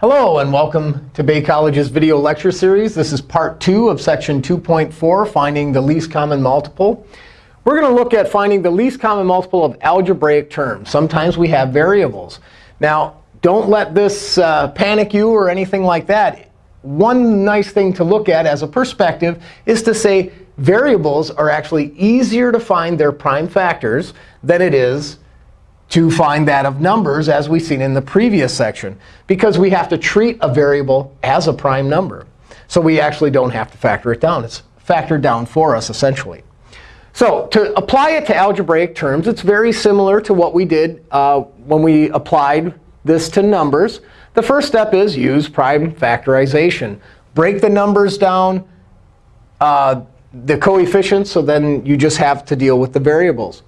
Hello, and welcome to Bay College's video lecture series. This is part two of section 2.4, finding the least common multiple. We're going to look at finding the least common multiple of algebraic terms. Sometimes we have variables. Now, don't let this uh, panic you or anything like that. One nice thing to look at as a perspective is to say variables are actually easier to find their prime factors than it is to find that of numbers, as we've seen in the previous section, because we have to treat a variable as a prime number. So we actually don't have to factor it down. It's factored down for us, essentially. So to apply it to algebraic terms, it's very similar to what we did uh, when we applied this to numbers. The first step is use prime factorization. Break the numbers down, uh, the coefficients, so then you just have to deal with the variables.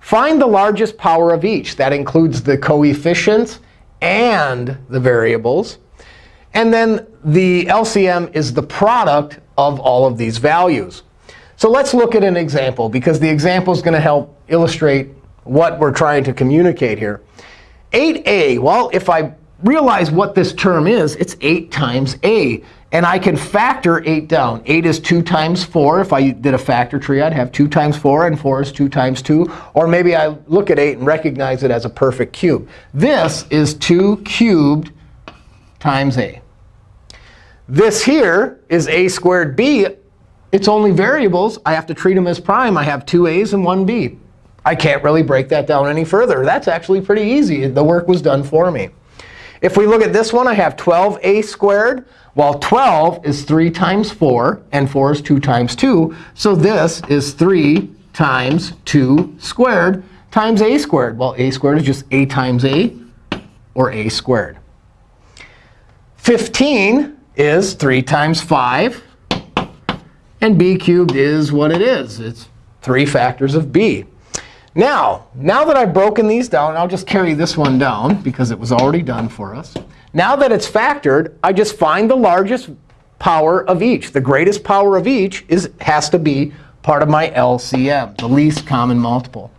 Find the largest power of each. That includes the coefficients and the variables. And then the LCM is the product of all of these values. So let's look at an example, because the example is going to help illustrate what we're trying to communicate here. 8a, well, if I realize what this term is, it's 8 times a. And I can factor 8 down. 8 is 2 times 4. If I did a factor tree, I'd have 2 times 4, and 4 is 2 times 2. Or maybe I look at 8 and recognize it as a perfect cube. This is 2 cubed times a. This here is a squared b. It's only variables. I have to treat them as prime. I have two a's and one b. I can't really break that down any further. That's actually pretty easy. The work was done for me. If we look at this one, I have 12a squared. Well, 12 is 3 times 4, and 4 is 2 times 2. So this is 3 times 2 squared times a squared. Well, a squared is just a times a, or a squared. 15 is 3 times 5. And b cubed is what it is. It's 3 factors of b. Now, now that I've broken these down, I'll just carry this one down, because it was already done for us. Now that it's factored, I just find the largest power of each. The greatest power of each is, has to be part of my LCM, the least common multiple.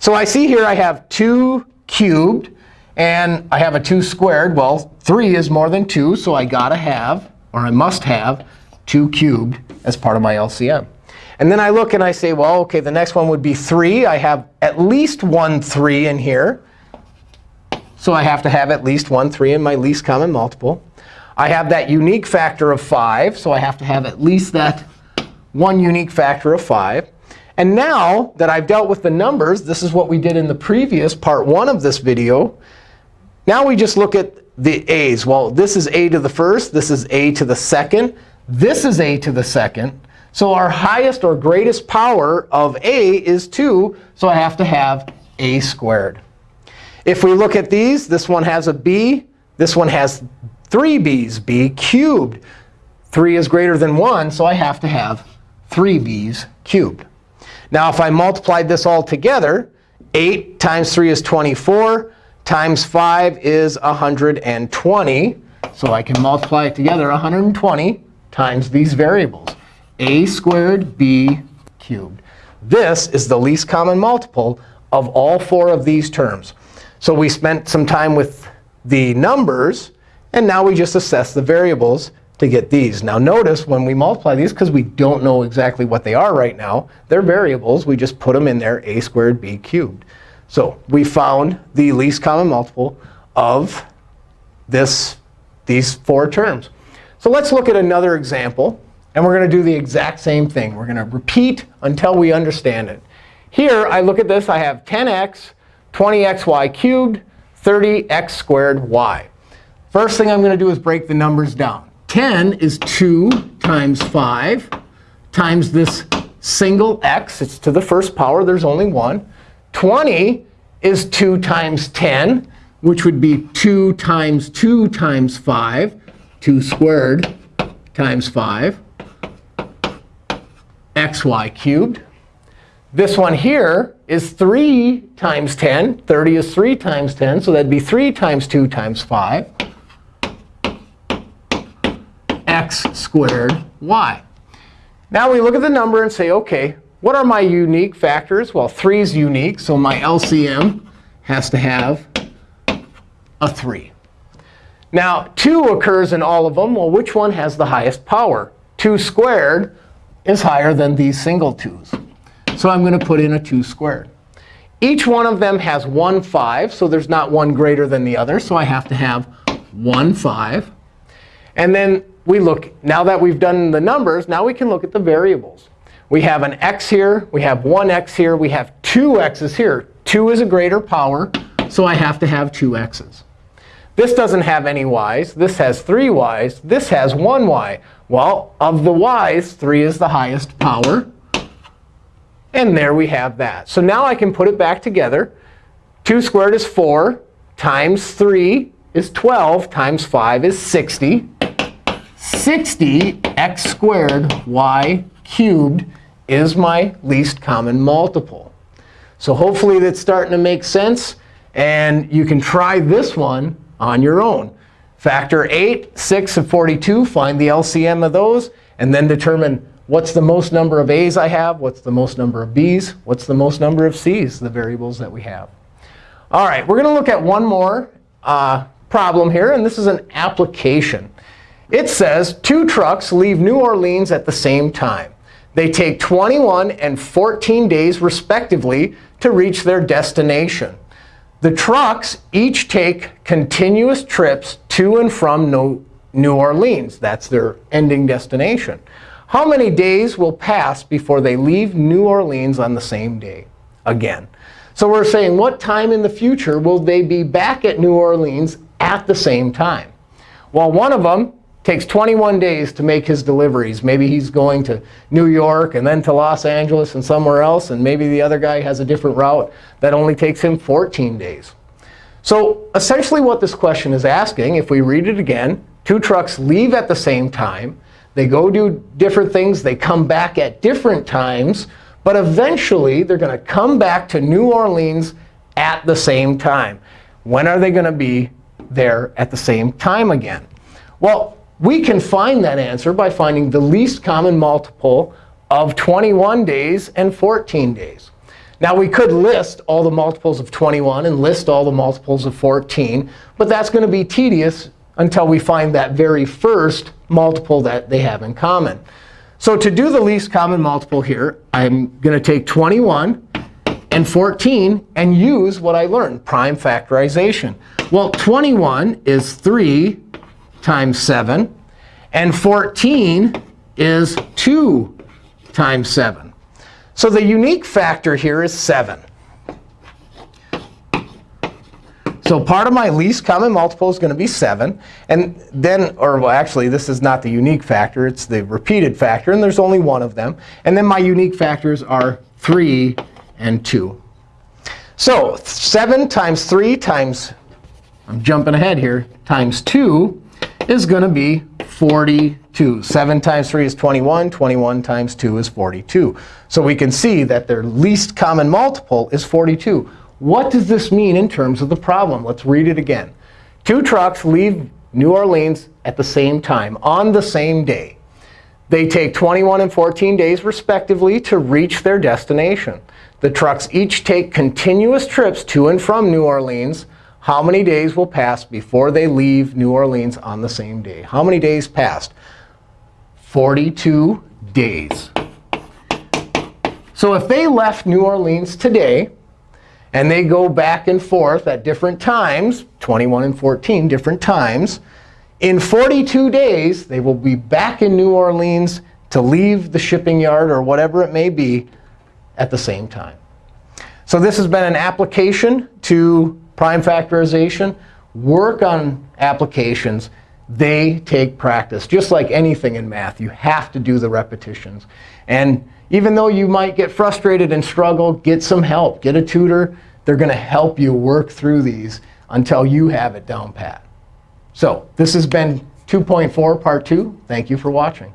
So I see here I have 2 cubed, and I have a 2 squared. Well, 3 is more than 2, so I got to have, or I must have, 2 cubed as part of my LCM. And then I look and I say, well, OK, the next one would be 3. I have at least one 3 in here. So I have to have at least one 3 in my least common multiple. I have that unique factor of 5. So I have to have at least that one unique factor of 5. And now that I've dealt with the numbers, this is what we did in the previous part 1 of this video. Now we just look at the a's. Well, this is a to the first. This is a to the second. This is a to the second. So our highest or greatest power of a is 2. So I have to have a squared. If we look at these, this one has a b. This one has three b's, b cubed. 3 is greater than 1, so I have to have 3 b's cubed. Now, if I multiplied this all together, 8 times 3 is 24, times 5 is 120. So I can multiply it together 120 times these variables, a squared b cubed. This is the least common multiple of all four of these terms. So we spent some time with the numbers. And now we just assess the variables to get these. Now notice when we multiply these, because we don't know exactly what they are right now, they're variables. We just put them in there, a squared b cubed. So we found the least common multiple of this, these four terms. So let's look at another example. And we're going to do the exact same thing. We're going to repeat until we understand it. Here, I look at this. I have 10x 20xy cubed, 30x squared y. First thing I'm going to do is break the numbers down. 10 is 2 times 5 times this single x. It's to the first power. There's only one. 20 is 2 times 10, which would be 2 times 2 times 5, 2 squared times 5, xy cubed. This one here is 3 times 10. 30 is 3 times 10. So that'd be 3 times 2 times 5, x squared y. Now we look at the number and say, OK, what are my unique factors? Well, 3 is unique. So my LCM has to have a 3. Now, 2 occurs in all of them. Well, which one has the highest power? 2 squared is higher than these single 2's. So I'm going to put in a 2 squared. Each one of them has one 5, so there's not one greater than the other. So I have to have one 5. And then we look, now that we've done the numbers, now we can look at the variables. We have an x here. We have one x here. We have two x's here. 2 is a greater power, so I have to have two x's. This doesn't have any y's. This has three y's. This has one y. Well, of the y's, 3 is the highest power. And there we have that. So now I can put it back together. 2 squared is 4 times 3 is 12 times 5 is 60. 60 x squared y cubed is my least common multiple. So hopefully that's starting to make sense. And you can try this one on your own. Factor 8, 6, and 42. Find the LCM of those. And then determine what's the most number of a's I have, what's the most number of b's, what's the most number of c's, the variables that we have. All right, we're going to look at one more uh, problem here. And this is an application. It says two trucks leave New Orleans at the same time. They take 21 and 14 days, respectively, to reach their destination. The trucks each take continuous trips to and from New Orleans. That's their ending destination. How many days will pass before they leave New Orleans on the same day again? So we're saying, what time in the future will they be back at New Orleans at the same time? Well, one of them takes 21 days to make his deliveries. Maybe he's going to New York and then to Los Angeles and somewhere else. And maybe the other guy has a different route that only takes him 14 days. So essentially what this question is asking, if we read it again, two trucks leave at the same time. They go do different things. They come back at different times. But eventually, they're going to come back to New Orleans at the same time. When are they going to be there at the same time again? Well, we can find that answer by finding the least common multiple of 21 days and 14 days. Now, we could list all the multiples of 21 and list all the multiples of 14. But that's going to be tedious until we find that very first multiple that they have in common. So to do the least common multiple here, I'm going to take 21 and 14 and use what I learned, prime factorization. Well, 21 is 3 times 7. And 14 is 2 times 7. So the unique factor here is 7. So part of my least common multiple is going to be 7. And then, or well, actually, this is not the unique factor. It's the repeated factor. And there's only one of them. And then my unique factors are 3 and 2. So 7 times 3 times, I'm jumping ahead here, times 2 is going to be 42. 7 times 3 is 21. 21 times 2 is 42. So we can see that their least common multiple is 42. What does this mean in terms of the problem? Let's read it again. Two trucks leave New Orleans at the same time, on the same day. They take 21 and 14 days, respectively, to reach their destination. The trucks each take continuous trips to and from New Orleans how many days will pass before they leave New Orleans on the same day? How many days passed? 42 days. So if they left New Orleans today, and they go back and forth at different times, 21 and 14 different times, in 42 days, they will be back in New Orleans to leave the shipping yard or whatever it may be at the same time. So this has been an application to prime factorization, work on applications. They take practice. Just like anything in math, you have to do the repetitions. And even though you might get frustrated and struggle, get some help. Get a tutor. They're going to help you work through these until you have it down pat. So this has been 2.4 part 2. Thank you for watching.